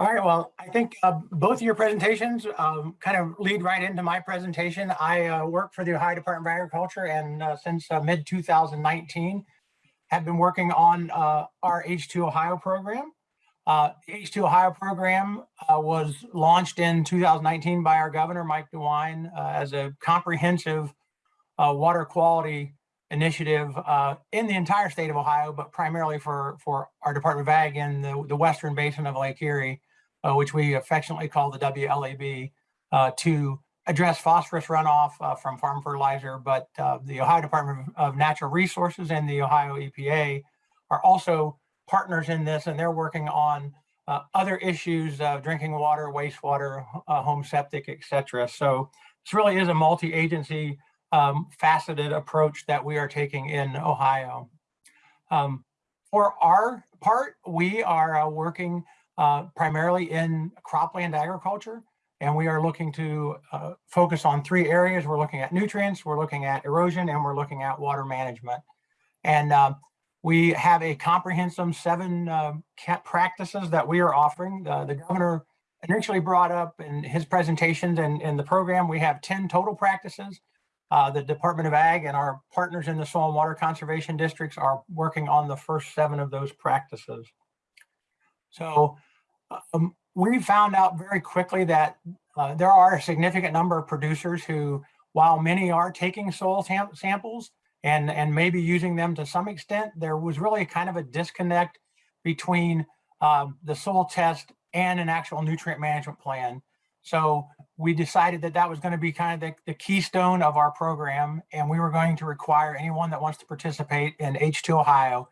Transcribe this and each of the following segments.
All right, well, I think uh, both of your presentations um, kind of lead right into my presentation. I uh, work for the Ohio Department of Agriculture and uh, since uh, mid 2019 have been working on uh, our H2 Ohio program. Uh, H2 Ohio program was launched in 2019 by our governor, Mike DeWine, as a comprehensive water quality initiative uh, in the entire state of Ohio, but primarily for, for our Department of Ag in the, the western basin of Lake Erie, uh, which we affectionately call the WLAB, uh, to address phosphorus runoff uh, from farm fertilizer. But uh, the Ohio Department of Natural Resources and the Ohio EPA are also partners in this, and they're working on uh, other issues of drinking water, wastewater, home septic, et cetera. So this really is a multi-agency um, faceted approach that we are taking in Ohio. Um, for our part, we are uh, working uh, primarily in cropland agriculture, and we are looking to uh, focus on three areas. We're looking at nutrients, we're looking at erosion, and we're looking at water management. And um, we have a comprehensive seven uh, practices that we are offering. the governor initially brought up in his presentations and in the program, we have 10 total practices. Uh, the Department of Ag and our partners in the soil and water conservation districts are working on the first seven of those practices. So um, we found out very quickly that uh, there are a significant number of producers who, while many are taking soil samples and, and maybe using them to some extent, there was really kind of a disconnect between um, the soil test and an actual nutrient management plan. So we decided that that was going to be kind of the, the, keystone of our program. And we were going to require anyone that wants to participate in H2 Ohio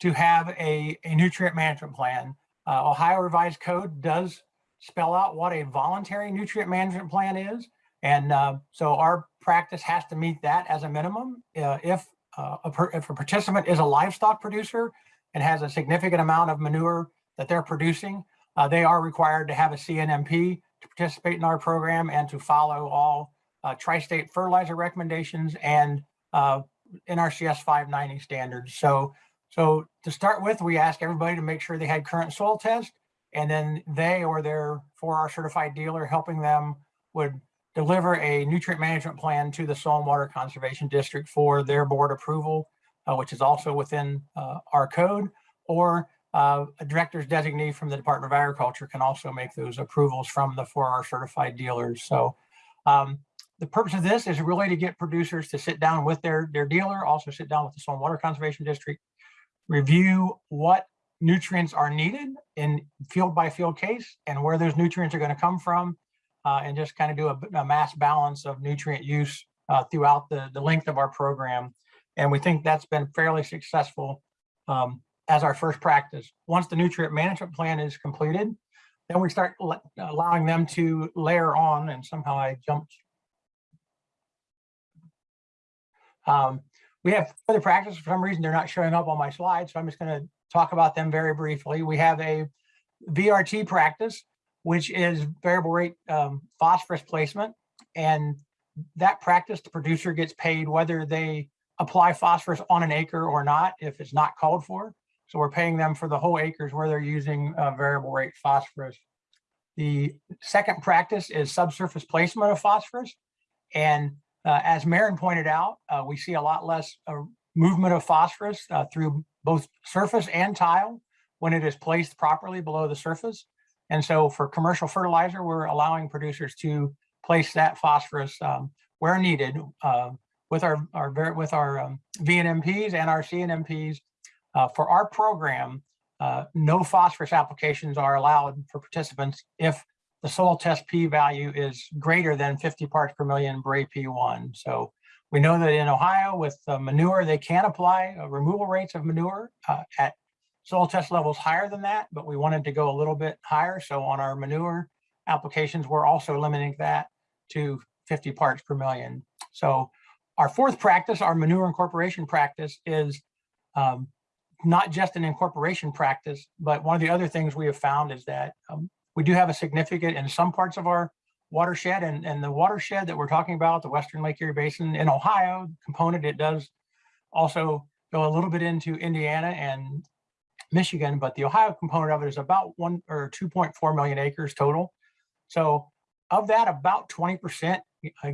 to have a, a nutrient management plan. Uh, Ohio Revised Code does spell out what a voluntary nutrient management plan is. And uh, so our practice has to meet that as a minimum. Uh, if, uh, a if a participant is a livestock producer and has a significant amount of manure that they're producing, uh, they are required to have a CNMP to participate in our program and to follow all uh, tri-state fertilizer recommendations and NRCS 590 standards. So, so to start with, we ask everybody to make sure they had current soil test, and then they or their 4R certified dealer helping them would deliver a nutrient management plan to the Soil and Water Conservation District for their board approval, uh, which is also within uh, our code, or uh, a director's designee from the Department of Agriculture can also make those approvals from the 4R certified dealers. So um, the purpose of this is really to get producers to sit down with their, their dealer, also sit down with the Soil and Water Conservation District, review what nutrients are needed in field by field case and where those nutrients are going to come from, uh, and just kind of do a, a, mass balance of nutrient use uh, throughout the, the length of our program. And we think that's been fairly successful um, as our first practice. Once the nutrient management plan is completed, then we start allowing them to layer on and somehow I jumped. Um, we have other practices. For some reason, they're not showing up on my slide, so I'm just going to talk about them very briefly. We have a VRT practice, which is variable rate um, phosphorus placement. And that practice, the producer gets paid whether they apply phosphorus on an acre or not, if it's not called for. So we're paying them for the whole acres where they're using uh, variable rate phosphorus. The second practice is subsurface placement of phosphorus. And uh, as Maren pointed out, uh, we see a lot less uh, movement of phosphorus uh, through both surface and tile when it is placed properly below the surface. And so for commercial fertilizer, we're allowing producers to place that phosphorus um, where needed uh, with our, our with our um, VNMPs and our CNMPs uh, for our program, uh, no phosphorus applications are allowed for participants if the soil test p-value is greater than 50 parts per million Bray P1. So we know that in Ohio with uh, manure, they can apply uh, removal rates of manure uh, at soil test levels higher than that, but we wanted to go a little bit higher. So on our manure applications, we're also limiting that to 50 parts per million. So our fourth practice, our manure incorporation practice is um, not just an incorporation practice, but one of the other things we have found is that um, we do have a significant in some parts of our watershed and, and the watershed that we're talking about, the Western Lake Erie Basin in Ohio component, it does also go a little bit into Indiana and Michigan, but the Ohio component of it is about one or 2.4 million acres total. So of that, about 20%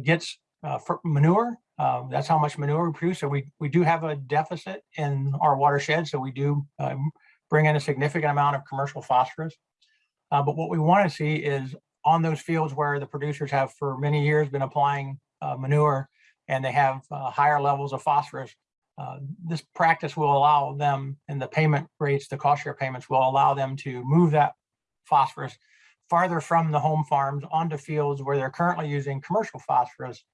gets uh, for manure. Um, that's how much manure we produce. So we, we do have a deficit in our watershed. So we do um, bring in a significant amount of commercial phosphorus. Uh, but what we want to see is on those fields where the producers have for many years been applying uh, manure and they have uh, higher levels of phosphorus, uh, this practice will allow them and the payment rates, the cost share payments will allow them to move that phosphorus farther from the home farms onto fields where they're currently using commercial phosphorus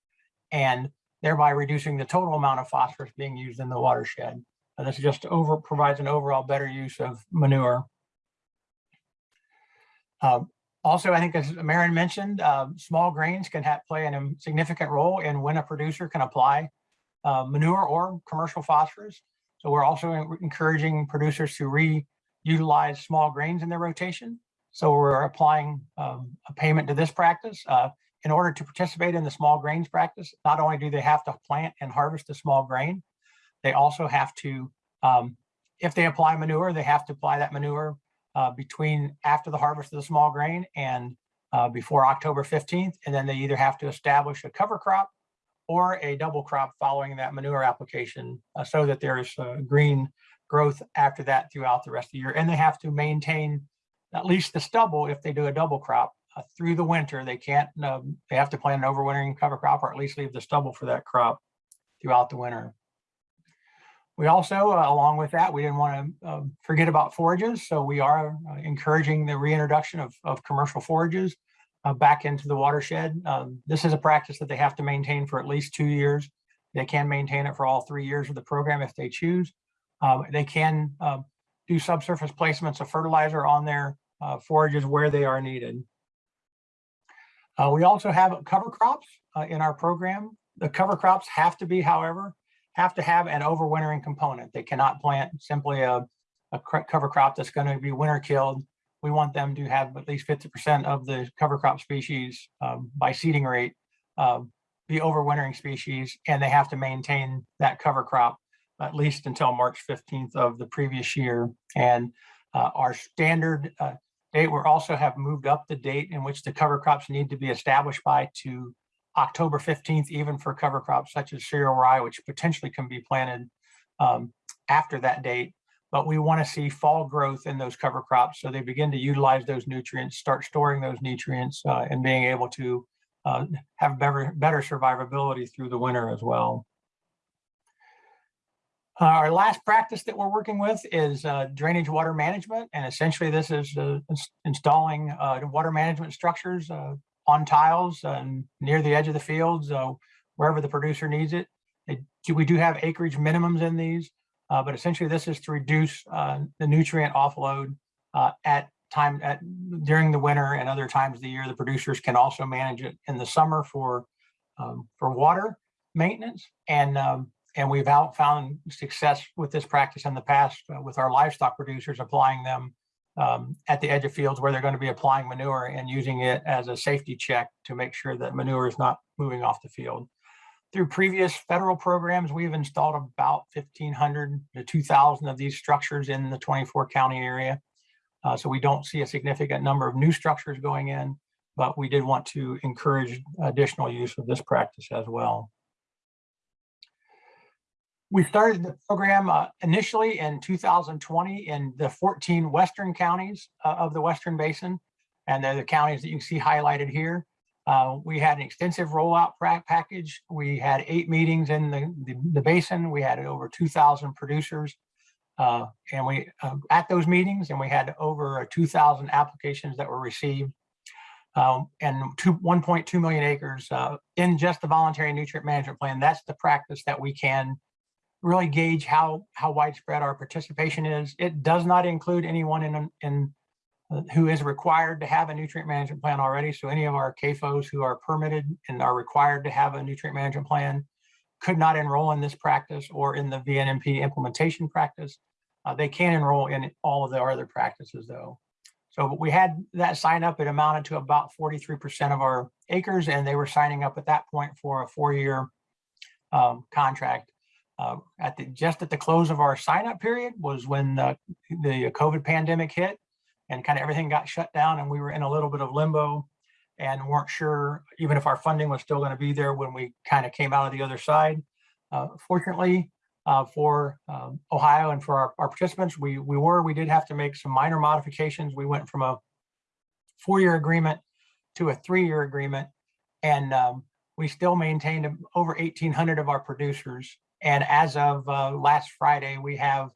and thereby reducing the total amount of phosphorus being used in the watershed. This just over provides an overall better use of manure. Uh, also, I think as Marin mentioned, uh, small grains can play a significant role in when a producer can apply uh, manure or commercial phosphorus. So we're also encouraging producers to reutilize small grains in their rotation. So we're applying um, a payment to this practice. Uh, in order to participate in the small grains practice, not only do they have to plant and harvest the small grain, they also have to, um, if they apply manure, they have to apply that manure uh, between after the harvest of the small grain and uh, before October 15th. And then they either have to establish a cover crop or a double crop following that manure application uh, so that there is uh, green growth after that throughout the rest of the year. And they have to maintain at least the stubble if they do a double crop uh, through the winter. They can't, um, they have to plant an overwintering cover crop or at least leave the stubble for that crop throughout the winter. We also, uh, along with that, we didn't want to uh, forget about forages. So we are uh, encouraging the reintroduction of, of commercial forages uh, back into the watershed. Um, this is a practice that they have to maintain for at least two years. They can maintain it for all three years of the program if they choose. Um, they can um, do subsurface placements of fertilizer on their uh, forages where they are needed. Uh, we also have cover crops in our program. The cover crops have to be, however, have to have an overwintering component. They cannot plant simply a, a cover crop that's going to be winter killed. We want them to have at least 50% of the cover crop species um, by seeding rate uh, be overwintering species, and they have to maintain that cover crop at least until March 15th of the previous year. And uh, our standard uh, date, we also have moved up the date in which the cover crops need to be established by to October 15th, even for cover crops such as cereal rye, which potentially can be planted um, after that date. But we want to see fall growth in those cover crops so they begin to utilize those nutrients, start storing those nutrients, uh, and being able to uh, have better, better survivability through the winter as well. Uh, our last practice that we're working with is uh, drainage water management. And essentially this is uh, installing uh, water management structures uh, on tiles and near the edge of the fields, uh, wherever the producer needs it. it. We do have acreage minimums in these, uh, but essentially this is to reduce uh, the nutrient offload uh, at time at during the winter and other times of the year. The producers can also manage it in the summer for um, for water maintenance and um, and we've out found success with this practice in the past uh, with our livestock producers applying them um, at the edge of fields where they're going to be applying manure and using it as a safety check to make sure that manure is not moving off the field. Through previous federal programs, we've installed about 1,500 to 2,000 of these structures in the 24 county area. Uh, so we don't see a significant number of new structures going in, but we did want to encourage additional use of this practice as well. We started the program uh, initially in 2020 in the 14 western counties uh, of the Western Basin, and they're the counties that you can see highlighted here. Uh, we had an extensive rollout package. We had eight meetings in the, the, the basin. We had over 2,000 producers. Uh, and we uh, at those meetings, and we had over 2,000 applications that were received. Um, and 1.2 million acres uh, in just the voluntary nutrient management plan. That's the practice that we can really gauge how how widespread our participation is. It does not include anyone in in uh, who is required to have a nutrient management plan already. So any of our CAFOs who are permitted and are required to have a nutrient management plan could not enroll in this practice or in the VNMP implementation practice. Uh, they can enroll in all of the other practices though. So we had that sign up, it amounted to about 43% of our acres and they were signing up at that point for a four-year um, contract. Uh, at the, just at the close of our sign up period was when uh, the COVID pandemic hit and kind of everything got shut down and we were in a little bit of limbo and weren't sure even if our funding was still going to be there when we kind of came out of the other side. Uh, fortunately, uh, for um, Ohio and for our, our, participants, we, we were, we did have to make some minor modifications. We went from a four-year agreement to a three-year agreement, and um, we still maintained over 1,800 of our producers. And as of uh, last Friday, we have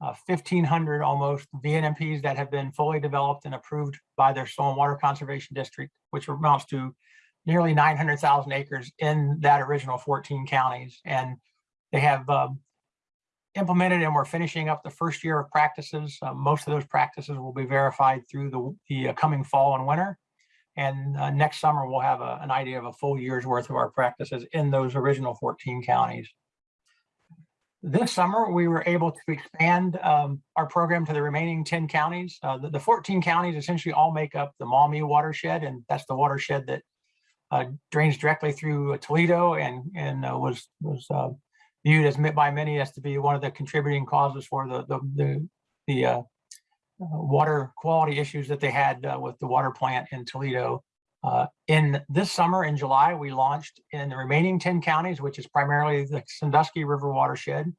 uh, 1,500 almost VNMPs that have been fully developed and approved by their Soil and Water Conservation District, which amounts to nearly 900,000 acres in that original 14 counties. And they have um, implemented and we're finishing up the first year of practices. Uh, most of those practices will be verified through the, the uh, coming fall and winter. And uh, next summer, we'll have a, an idea of a full year's worth of our practices in those original 14 counties. This summer, we were able to expand um, our program to the remaining 10 counties. Uh, the, the, 14 counties essentially all make up the Maumee watershed, and that's the watershed that uh, drains directly through Toledo and, and uh, was, was uh, viewed as by many as to be one of the contributing causes for the, the, the, the uh, uh, water quality issues that they had with the water plant in Toledo. Uh, in this summer, in July, we launched in the remaining 10 counties, which is primarily the Sandusky River watershed.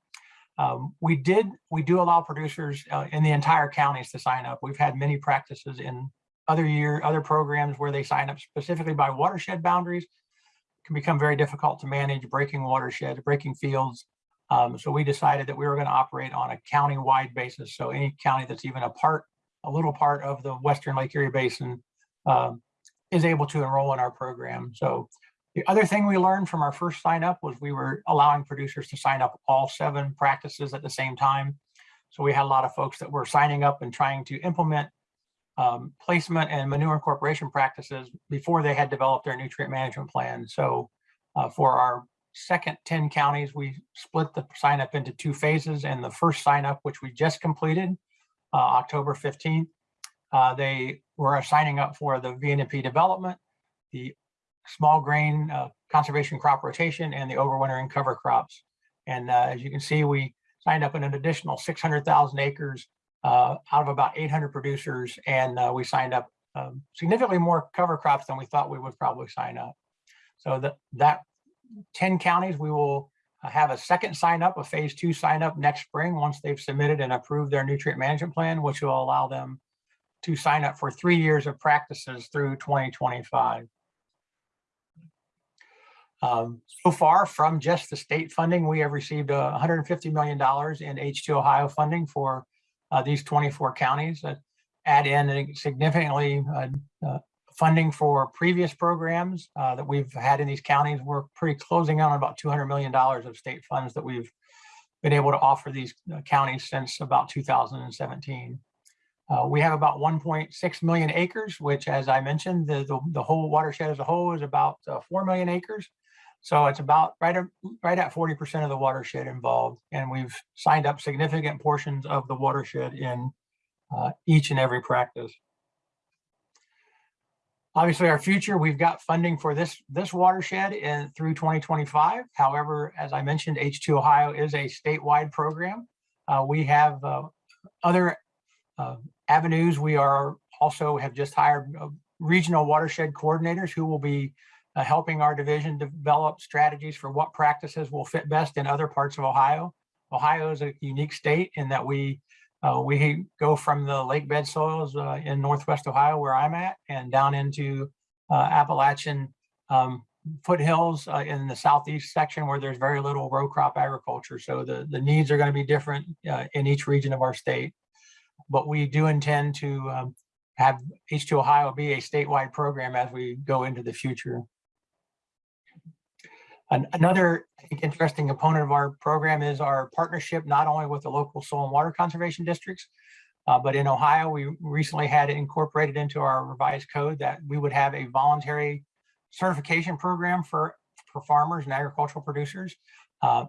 Um, we did, we do allow producers uh, in the entire counties to sign up. We've had many practices in other year, other programs where they sign up specifically by watershed boundaries. It can become very difficult to manage breaking watersheds, breaking fields. Um, so we decided that we were going to operate on a county-wide basis. So any county that's even a part, a little part of the Western Lake Erie Basin um, is able to enroll in our program. So the other thing we learned from our first sign up was we were allowing producers to sign up all seven practices at the same time. So we had a lot of folks that were signing up and trying to implement um, placement and manure incorporation practices before they had developed their nutrient management plan. So uh, for our second 10 counties, we split the sign up into two phases and the first sign up, which we just completed uh, October 15th, uh, they were signing up for the VNP development, the small grain uh, conservation crop rotation, and the overwintering cover crops. And uh, as you can see, we signed up in an additional 600,000 acres uh, out of about 800 producers, and uh, we signed up um, significantly more cover crops than we thought we would probably sign up. So that, that 10 counties, we will have a second sign up, a phase two sign up next spring once they've submitted and approved their nutrient management plan, which will allow them to sign up for three years of practices through 2025. Um, so far from just the state funding, we have received uh, $150 million in H2 Ohio funding for uh, these 24 counties that add in significantly uh, uh, funding for previous programs uh, that we've had in these counties. We're pretty closing on about $200 million of state funds that we've been able to offer these counties since about 2017. Uh, we have about 1.6 million acres, which, as I mentioned, the, the, the, whole watershed as a whole is about uh, 4 million acres. So it's about right, at, right at 40% of the watershed involved. And we've signed up significant portions of the watershed in uh, each and every practice. Obviously, our future, we've got funding for this, this watershed in, through 2025. However, as I mentioned, H2 Ohio is a statewide program. Uh, we have uh, other uh, avenues. We are also have just hired uh, regional watershed coordinators who will be uh, helping our division develop strategies for what practices will fit best in other parts of Ohio. Ohio is a unique state in that we uh, we go from the lake bed soils uh, in Northwest Ohio, where I'm at, and down into uh, Appalachian um, foothills uh, in the southeast section where there's very little row crop agriculture. So the, the needs are going to be different in each region of our state but we do intend to um, have H2 Ohio be a statewide program as we go into the future. An another interesting component of our program is our partnership not only with the local soil and water conservation districts, uh, but in Ohio, we recently had it incorporated into our revised code that we would have a voluntary certification program for, for farmers and agricultural producers. Uh,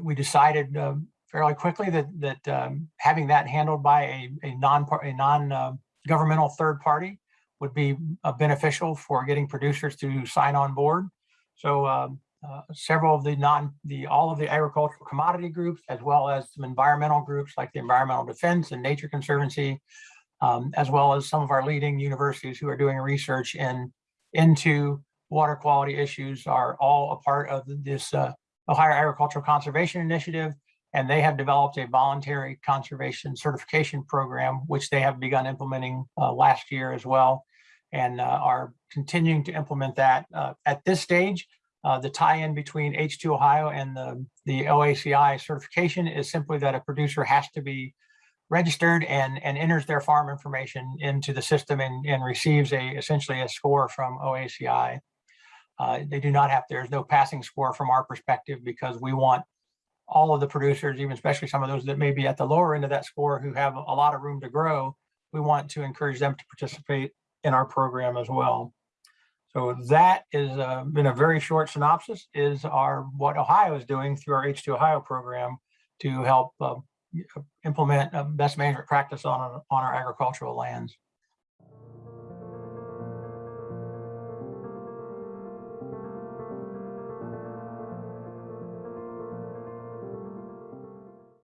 we decided um, fairly quickly that that um, having that handled by a, a non a non uh, governmental third party would be uh, beneficial for getting producers to sign on board. So um, uh, several of the non, the, all of the agricultural commodity groups, as well as some environmental groups like the Environmental Defense and Nature Conservancy, um, as well as some of our leading universities who are doing research in, into water quality issues are all a part of this uh, Ohio Agricultural Conservation Initiative. And they have developed a voluntary conservation certification program, which they have begun implementing uh, last year as well, and uh, are continuing to implement that. Uh, at this stage, uh, the tie-in between H2 Ohio and the, the OACI certification is simply that a producer has to be registered and, and enters their farm information into the system and, and receives a essentially a score from OACI. Uh, they do not have, there's no passing score from our perspective because we want all of the producers, even especially some of those that may be at the lower end of that score who have a lot of room to grow, we want to encourage them to participate in our program as well. So that is uh, been a very short synopsis is our what Ohio is doing through our H2 Ohio program to help uh, implement a best management practice on, on our agricultural lands.